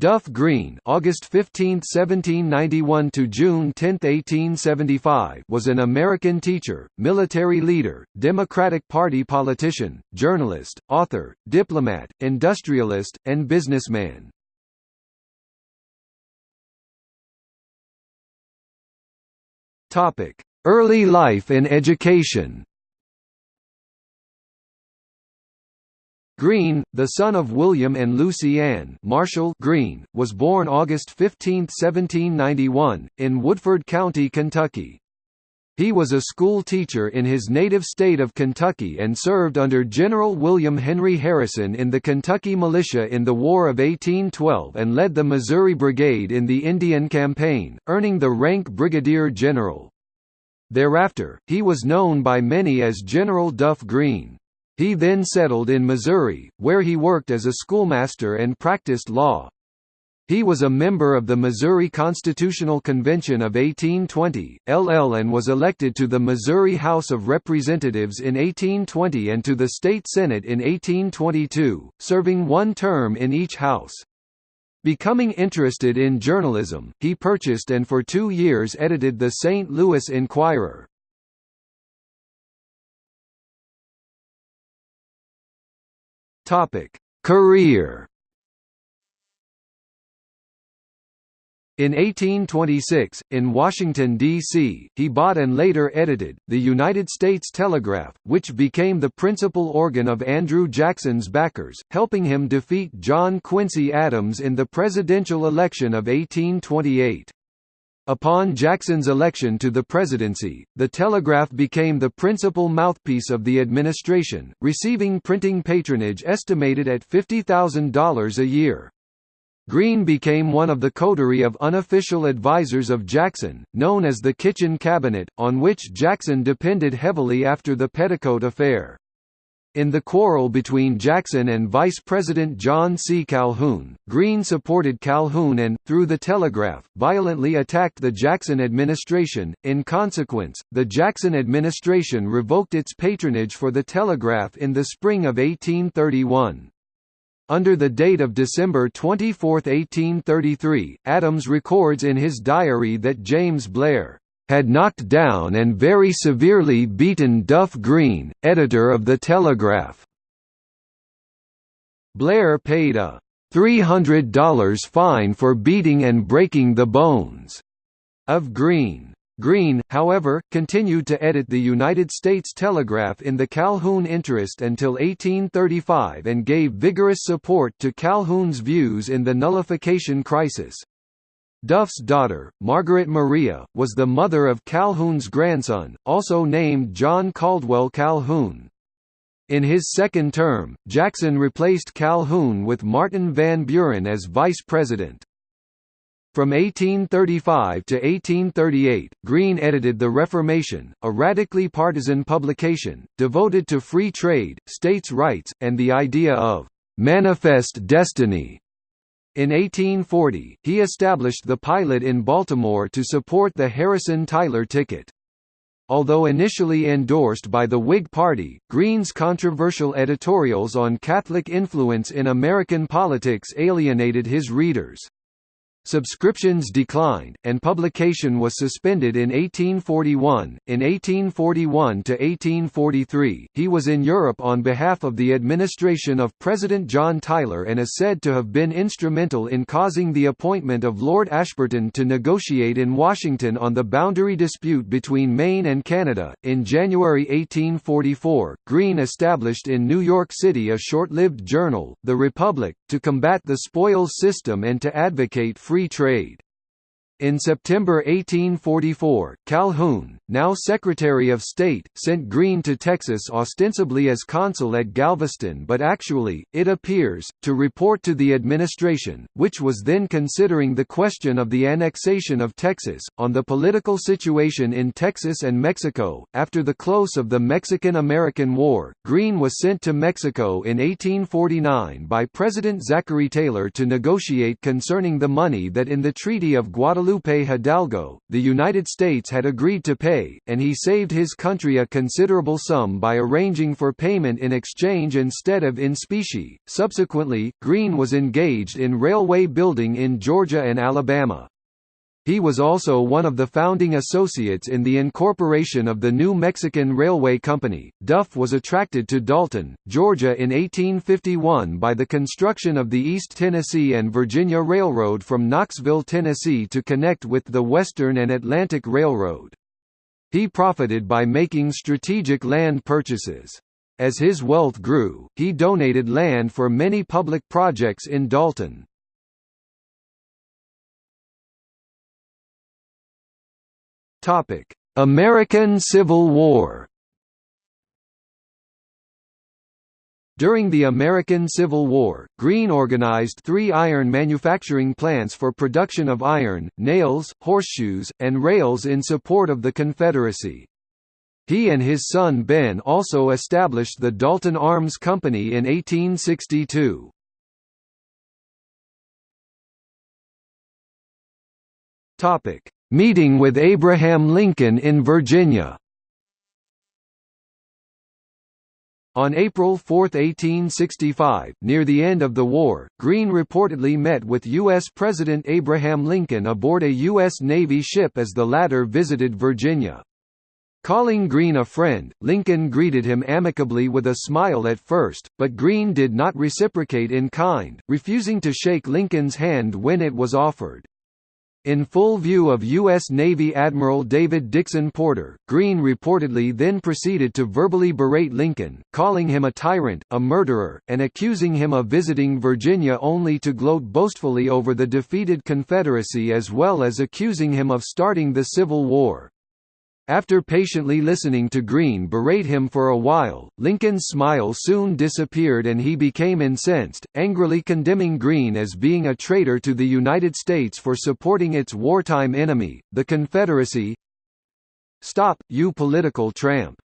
Duff Green August 15, 1791 to June 10, 1875 was an American teacher, military leader, Democratic Party politician, journalist, author, diplomat, industrialist, and businessman. Early life and education Green, the son of William and Lucy Ann Marshall Green, was born August 15, 1791, in Woodford County, Kentucky. He was a school teacher in his native state of Kentucky and served under General William Henry Harrison in the Kentucky Militia in the War of 1812 and led the Missouri Brigade in the Indian Campaign, earning the rank brigadier general. Thereafter, he was known by many as General Duff Green. He then settled in Missouri, where he worked as a schoolmaster and practiced law. He was a member of the Missouri Constitutional Convention of 1820, LL and was elected to the Missouri House of Representatives in 1820 and to the state senate in 1822, serving one term in each house. Becoming interested in journalism, he purchased and for two years edited the St. Louis Enquirer. Topic: Career. In 1826, in Washington, D.C., he bought and later edited, the United States Telegraph, which became the principal organ of Andrew Jackson's backers, helping him defeat John Quincy Adams in the presidential election of 1828. Upon Jackson's election to the presidency, the Telegraph became the principal mouthpiece of the administration, receiving printing patronage estimated at $50,000 a year. Green became one of the coterie of unofficial advisers of Jackson, known as the Kitchen Cabinet, on which Jackson depended heavily after the Petticoat Affair. In the quarrel between Jackson and Vice President John C. Calhoun, Green supported Calhoun and, through the telegraph, violently attacked the Jackson administration. In consequence, the Jackson administration revoked its patronage for the telegraph in the spring of 1831. Under the date of December 24, 1833, Adams records in his diary that James Blair had knocked down and very severely beaten Duff Green, editor of The Telegraph. Blair paid a $300 fine for beating and breaking the bones of Green. Green, however, continued to edit the United States Telegraph in the Calhoun interest until 1835 and gave vigorous support to Calhoun's views in the nullification crisis. Duff's daughter, Margaret Maria, was the mother of Calhoun's grandson, also named John Caldwell Calhoun. In his second term, Jackson replaced Calhoun with Martin Van Buren as vice president. From 1835 to 1838, Green edited The Reformation, a radically partisan publication, devoted to free trade, states' rights, and the idea of «manifest destiny», in 1840, he established the Pilot in Baltimore to support the Harrison-Tyler ticket. Although initially endorsed by the Whig Party, Green's controversial editorials on Catholic influence in American politics alienated his readers. Subscriptions declined, and publication was suspended in 1841. In 1841 to 1843, he was in Europe on behalf of the administration of President John Tyler and is said to have been instrumental in causing the appointment of Lord Ashburton to negotiate in Washington on the boundary dispute between Maine and Canada. In January 1844, Green established in New York City a short-lived journal, The Republic, to combat the spoils system and to advocate free trade. In September 1844, Calhoun, now Secretary of State, sent Green to Texas ostensibly as consul at Galveston but actually, it appears, to report to the administration, which was then considering the question of the annexation of Texas, on the political situation in Texas and Mexico. After the close of the Mexican-American War, Green was sent to Mexico in 1849 by President Zachary Taylor to negotiate concerning the money that in the Treaty of Guadalupe Guadalupe Hidalgo, the United States had agreed to pay, and he saved his country a considerable sum by arranging for payment in exchange instead of in specie. Subsequently, Green was engaged in railway building in Georgia and Alabama. He was also one of the founding associates in the incorporation of the New Mexican Railway Company. Duff was attracted to Dalton, Georgia in 1851 by the construction of the East Tennessee and Virginia Railroad from Knoxville, Tennessee to connect with the Western and Atlantic Railroad. He profited by making strategic land purchases. As his wealth grew, he donated land for many public projects in Dalton. Topic: American Civil War. During the American Civil War, Green organized three iron manufacturing plants for production of iron, nails, horseshoes, and rails in support of the Confederacy. He and his son Ben also established the Dalton Arms Company in 1862. Topic: Meeting with Abraham Lincoln in Virginia On April 4, 1865, near the end of the war, Green reportedly met with U.S. President Abraham Lincoln aboard a U.S. Navy ship as the latter visited Virginia. Calling Green a friend, Lincoln greeted him amicably with a smile at first, but Green did not reciprocate in kind, refusing to shake Lincoln's hand when it was offered. In full view of U.S. Navy Admiral David Dixon Porter, Green reportedly then proceeded to verbally berate Lincoln, calling him a tyrant, a murderer, and accusing him of visiting Virginia only to gloat boastfully over the defeated Confederacy as well as accusing him of starting the Civil War. After patiently listening to Green berate him for a while, Lincoln's smile soon disappeared and he became incensed, angrily condemning Green as being a traitor to the United States for supporting its wartime enemy, the Confederacy. Stop, you political tramp.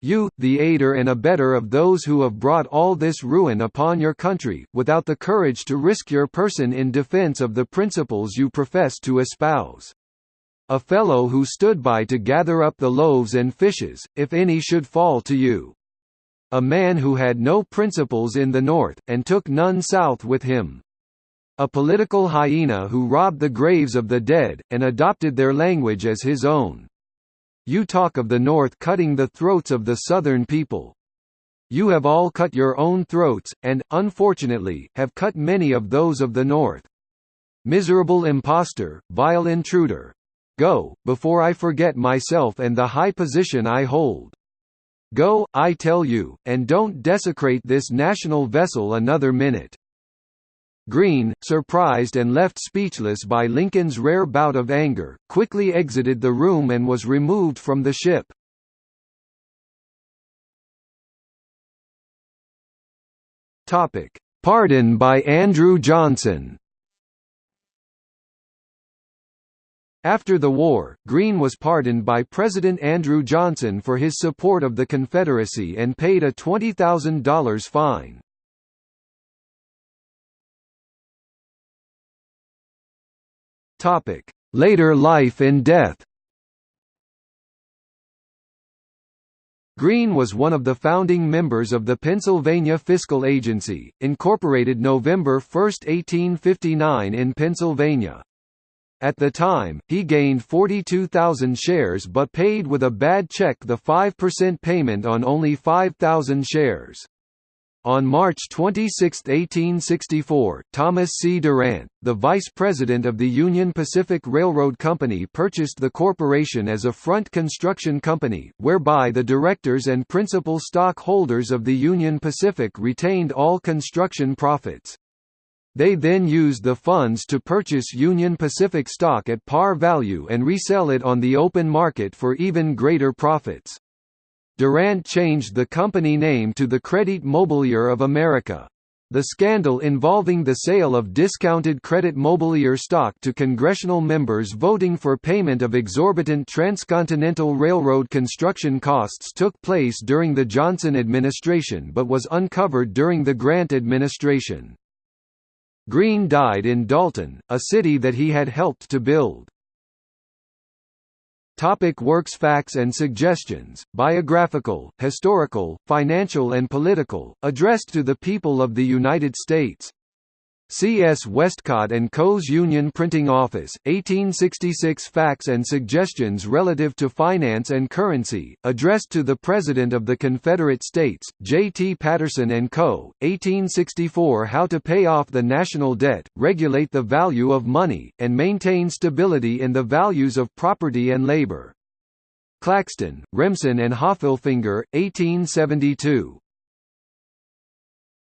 You, the aider and abettor of those who have brought all this ruin upon your country, without the courage to risk your person in defense of the principles you profess to espouse. A fellow who stood by to gather up the loaves and fishes, if any should fall to you. A man who had no principles in the north, and took none south with him. A political hyena who robbed the graves of the dead, and adopted their language as his own. You talk of the North cutting the throats of the Southern people. You have all cut your own throats, and, unfortunately, have cut many of those of the North. Miserable impostor, vile intruder, Go, before I forget myself and the high position I hold. Go, I tell you, and don't desecrate this national vessel another minute." Green, surprised and left speechless by Lincoln's rare bout of anger, quickly exited the room and was removed from the ship. Pardon by Andrew Johnson After the war, Green was pardoned by President Andrew Johnson for his support of the Confederacy and paid a $20,000 fine. Later life and death Green was one of the founding members of the Pennsylvania Fiscal Agency, incorporated November 1, 1859 in Pennsylvania. At the time, he gained 42,000 shares but paid with a bad check the 5% payment on only 5,000 shares. On March 26, 1864, Thomas C. Durant, the vice president of the Union Pacific Railroad Company purchased the corporation as a front construction company, whereby the directors and principal stockholders of the Union Pacific retained all construction profits. They then used the funds to purchase Union Pacific stock at par value and resell it on the open market for even greater profits. Durant changed the company name to the Credit Mobilier of America. The scandal involving the sale of discounted Credit Mobilier stock to congressional members voting for payment of exorbitant transcontinental railroad construction costs took place during the Johnson administration but was uncovered during the Grant administration. Green died in Dalton, a city that he had helped to build. Topic works Facts and suggestions, biographical, historical, financial and political, addressed to the people of the United States C. S. Westcott & Co.'s Union Printing Office, 1866 Facts and Suggestions Relative to Finance and Currency, addressed to the President of the Confederate States, J. T. Patterson & Co., 1864 How to Pay Off the National Debt, Regulate the Value of Money, and Maintain Stability in the Values of Property and Labor. Claxton, Remsen and Haffelfinger, 1872.